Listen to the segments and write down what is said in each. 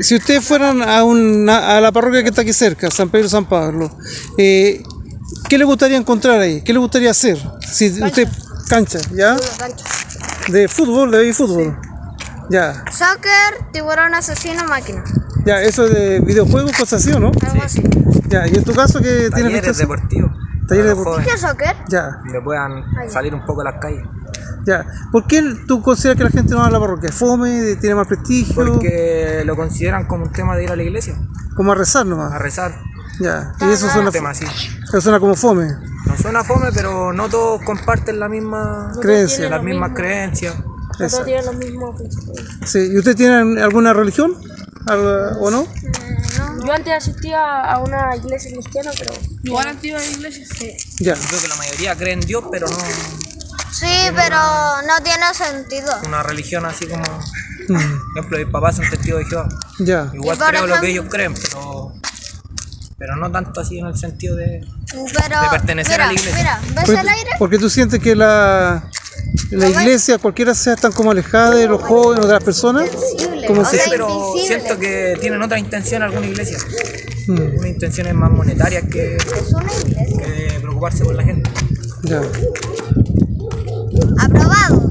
Si ustedes fueran a, una, a la parroquia que está aquí cerca, San Pedro San Pablo, eh, ¿qué le gustaría encontrar ahí? ¿Qué le gustaría hacer? Si usted cancha, ¿ya? Cancha. De fútbol, de fútbol. Ya, Soccer, tiburón asesino, máquina. ya, eso de videojuegos, cosas así, ¿o no? Algo así. Ya, y en tu caso, ¿qué tienes Talleres deportivos. Talleres deportivos. ¿Qué es soccer? Ya, Que puedan salir un poco a las calles. Ya. ¿Por qué tú consideras que la gente no va a la parroquia? ¿Fome? ¿Tiene más prestigio? Porque lo consideran como un tema de ir a la iglesia, Como a rezar a nomás. rezar. Ya, y eso suena, tema así. eso suena como fome. No suena fome, pero no todos comparten la misma Creencia. las mismas creencias. Exacto. tienen los mismos principios. Sí. ¿Y usted tiene alguna religión? ¿Algo- ¿O no? Yo antes asistía a una iglesia cristiana, pero. Igual antigua de iglesia. Sí. Ya. Creo que la mayoría creen en Dios, pero no Sí, pero no tiene sentido. una religión así como. Por ejemplo, mis papás son testigos de Jehová. Ya. Igual creo lo que ellos creen, pero. Pero no tanto así en el sentido de. Pero. De pertenecer mira, a la iglesia. Mira, ¿ves Porque, el aire? porque tú sientes que la, la iglesia, cualquiera sea, están como alejada de los jóvenes o de las personas. Como si- pero invisible. siento que tienen otra intención alguna iglesia. Mm, Una intenciones más monetarias que, Es una iglesia. que de preocuparse por la gente. ya. Aprobado.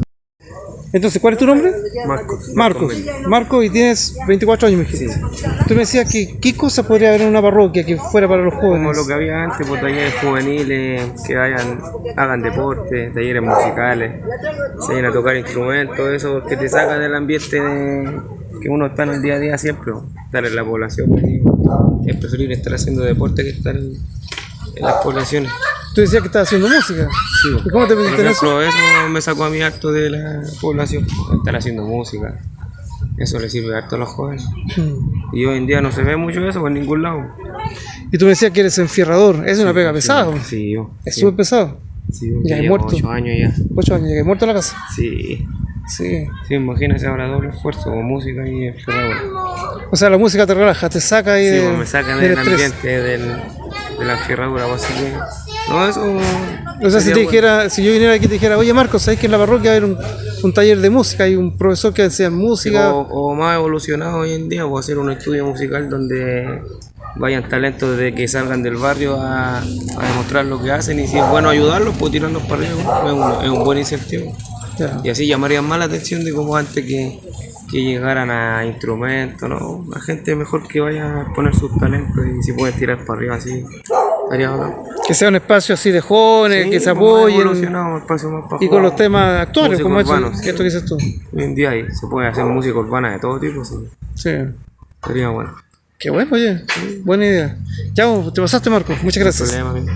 Entonces, ¿cuál es tu nombre? Marcos. Marcos. Marcos, y tienes 24 años, me dijiste. Tú me decías que qué cosa podría haber en una parroquia que fuera para los Como jóvenes. lo que había antes, pues talleres juveniles, que hayan, hagan deporte, talleres musicales, se vayan a tocar instrumentos, eso que te saca del ambiente de- que uno está en el día a día siempre, pues, estar en la población. Es preferible estar haciendo deporte que estar en, en las poblaciones. Tú decías que estabas haciendo música. Sí. ¿Y cómo te metiste en eso? eso me sacó a mí harto de la población, estar haciendo música. Eso le sirve harto a los jóvenes. Mm. Y hoy en día no se ve mucho eso por ningún lado. Y tú me decías que eres enfierrador. Es una pega pesada. Sí, yo. Es súper pesado. Sí, Ya ya he muerto. ocho años ya. Ocho años, llegué muerto a la casa. Sí. Sí. Sí, imagínese ahora doble esfuerzo música y enferradura. O sea, la música te relaja, te saca ahí Sí, de- me sacan del ambiente del, de la enferradura, así que. No, eso. O sea, si te bueno. dijera, si yo viniera aquí y te dijera, oye Marcos, ¿sabes que en la parroquia haber un, un taller de música? Hay un profesor que enseña música. o, o más evolucionado hoy en día, pues hacer un estudio musical donde vayan talentos de que salgan del barrio a, a demostrar lo que hacen y si es bueno ayudarlos, pues tirarlos para arriba, es un, es un buen incentivo. Y así llamarían más la atención de como antes que, que llegaran a instrumentos, ¿no? La gente mejor que vaya a poner sus talentos y si pueden tirar para arriba así. Que sea un espacio así de jóvenes, Sí, que se apoyen. evolucionado, un espacio más para Y con los temas actuales, Música como esto, urbana, sí. esto que dices tú. Hoy en día ahí se puede hacer música urbana de todo tipo, sí. Sí. Sería bueno. Qué bueno, oye. Buena idea. Ya, te pasaste, Marcos. Muchas gracias. Problema.